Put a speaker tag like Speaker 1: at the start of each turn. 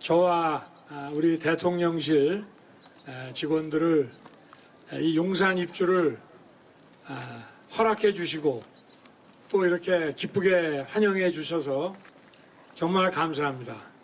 Speaker 1: 저와 아, 우리 대통령실 직원들을 이 용산 입주를 아, 허락해 주시고 또 이렇게 기쁘게 환영해 주셔서 정말 감사합니다.